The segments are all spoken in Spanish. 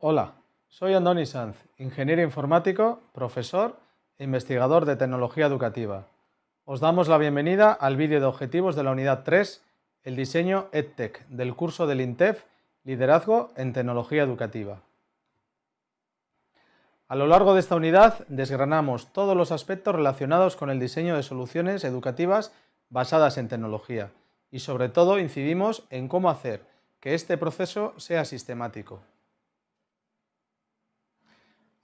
Hola, soy Andoni Sanz, ingeniero informático, profesor e investigador de tecnología educativa. Os damos la bienvenida al vídeo de objetivos de la unidad 3, el diseño EdTech, del curso del INTEF Liderazgo en Tecnología Educativa. A lo largo de esta unidad desgranamos todos los aspectos relacionados con el diseño de soluciones educativas basadas en tecnología y sobre todo incidimos en cómo hacer que este proceso sea sistemático.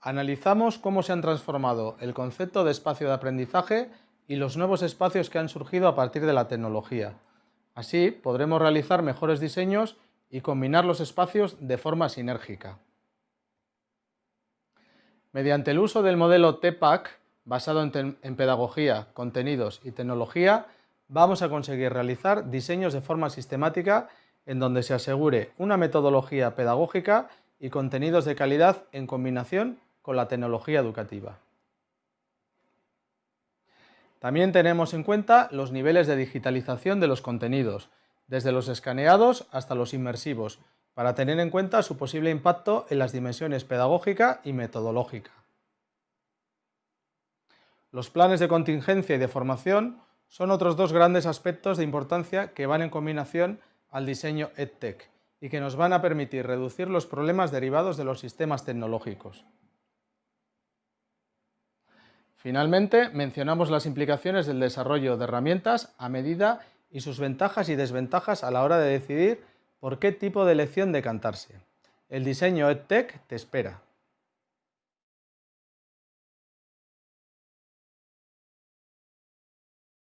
Analizamos cómo se han transformado el concepto de espacio de aprendizaje y los nuevos espacios que han surgido a partir de la tecnología. Así podremos realizar mejores diseños y combinar los espacios de forma sinérgica. Mediante el uso del modelo TPAC, basado en, en, pedagogía, contenidos y tecnología, vamos a conseguir realizar diseños de forma sistemática en donde se asegure una metodología pedagógica y contenidos de calidad en combinación con la tecnología educativa. También tenemos en cuenta los niveles de digitalización de los contenidos, desde los escaneados hasta los inmersivos, para tener en cuenta su posible impacto en las dimensiones pedagógica y metodológica. Los planes de contingencia y de formación son otros dos grandes aspectos de importancia que van en combinación al diseño EdTech y que nos van a permitir reducir los problemas derivados de los sistemas tecnológicos. Finalmente, mencionamos las implicaciones del desarrollo de herramientas a medida y sus ventajas y desventajas a la hora de decidir por qué tipo de lección decantarse. El diseño EdTech te espera.